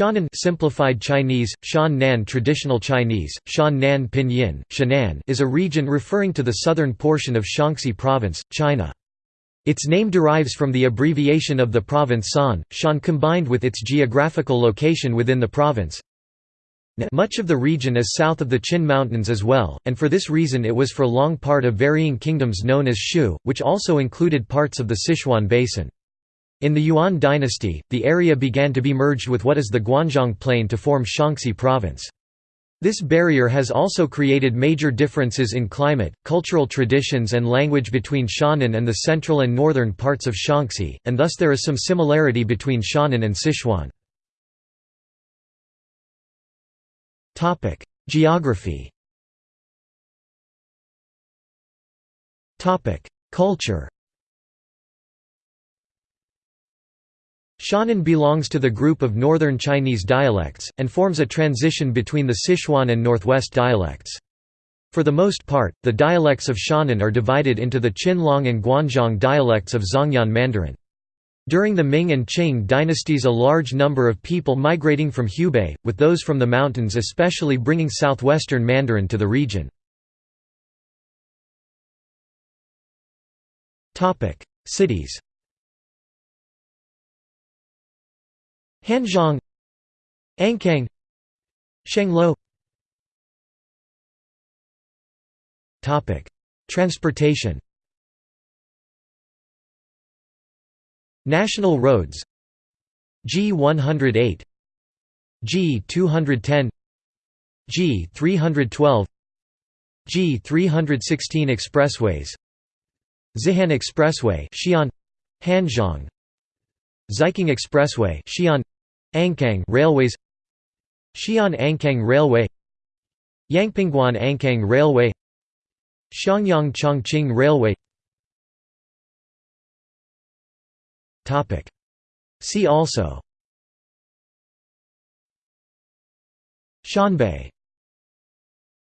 Shannan simplified Chinese, Shan Traditional Chinese, Shan Pinyin, Shannan is a region referring to the southern portion of Shaanxi Province, China. Its name derives from the abbreviation of the province San, Shan combined with its geographical location within the province. Much of the region is south of the Qin Mountains as well, and for this reason it was for long part of varying kingdoms known as Shu, which also included parts of the Sichuan Basin. In the Yuan dynasty, the area began to be merged with what is the Guanzhong Plain to form Shaanxi province. This barrier has also created major differences in climate, cultural traditions and language between Shannan and the central and northern parts of Shaanxi, and thus there is some similarity between Shannan and Sichuan. Geography Culture Shannan belongs to the group of Northern Chinese dialects, and forms a transition between the Sichuan and Northwest dialects. For the most part, the dialects of Shannan are divided into the Qinlong and Guanzhong dialects of Zhongyuan Mandarin. During the Ming and Qing dynasties a large number of people migrating from Hubei, with those from the mountains especially bringing southwestern Mandarin to the region. Cities Hanzhong Ankang Shangluo Transportation. National roads. G108 G210 G312 G316 expressways Xihan Expressway Xi'an Hanzhong Xiqing Expressway Xi'an Ankang Railways Xi'an Ankang Railway Yangpingguan Ankang Railway Xiangyang Chongqing Railway Topic. See also Shanbei